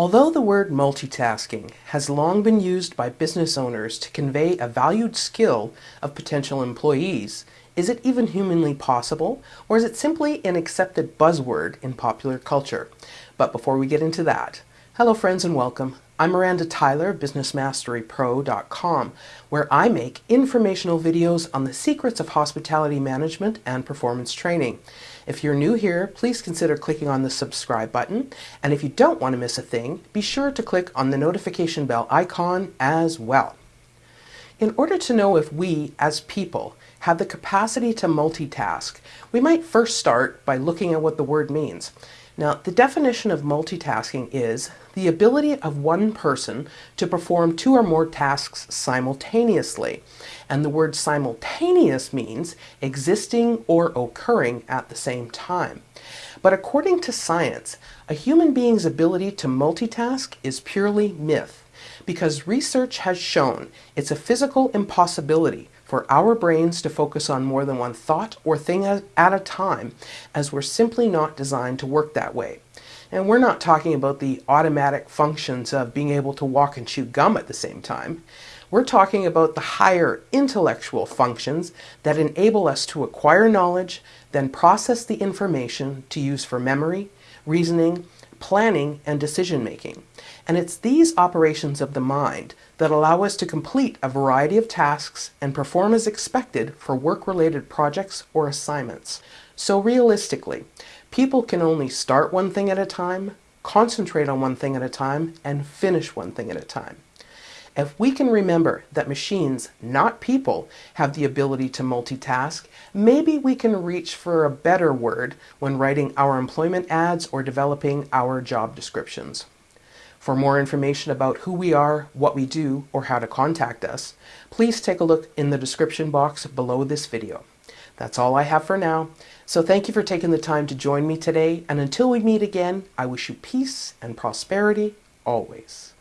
Although the word multitasking has long been used by business owners to convey a valued skill of potential employees, is it even humanly possible, or is it simply an accepted buzzword in popular culture? But before we get into that, hello friends and welcome. I'm Miranda Tyler, BusinessMasteryPro.com, where I make informational videos on the secrets of hospitality management and performance training. If you're new here, please consider clicking on the subscribe button, and if you don't want to miss a thing, be sure to click on the notification bell icon as well. In order to know if we, as people, have the capacity to multitask, we might first start by looking at what the word means. Now, the definition of multitasking is the ability of one person to perform two or more tasks simultaneously. And the word simultaneous means existing or occurring at the same time. But according to science, a human being's ability to multitask is purely myth because research has shown it's a physical impossibility for our brains to focus on more than one thought or thing at a time, as we're simply not designed to work that way. And we're not talking about the automatic functions of being able to walk and chew gum at the same time. We're talking about the higher intellectual functions that enable us to acquire knowledge, then process the information to use for memory, reasoning, planning, and decision making. And it's these operations of the mind that allow us to complete a variety of tasks and perform as expected for work-related projects or assignments. So realistically, people can only start one thing at a time, concentrate on one thing at a time, and finish one thing at a time. If we can remember that machines, not people, have the ability to multitask, maybe we can reach for a better word when writing our employment ads or developing our job descriptions. For more information about who we are, what we do, or how to contact us, please take a look in the description box below this video. That's all I have for now, so thank you for taking the time to join me today, and until we meet again, I wish you peace and prosperity always.